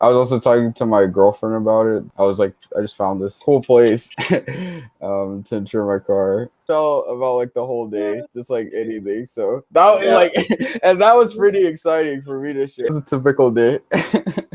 I was also talking to my girlfriend about it. I was like, I just found this cool place um, to insure my car. Tell about like the whole day, just like anything. So that Yeah. like, and that was pretty exciting for me to share. It's a typical day.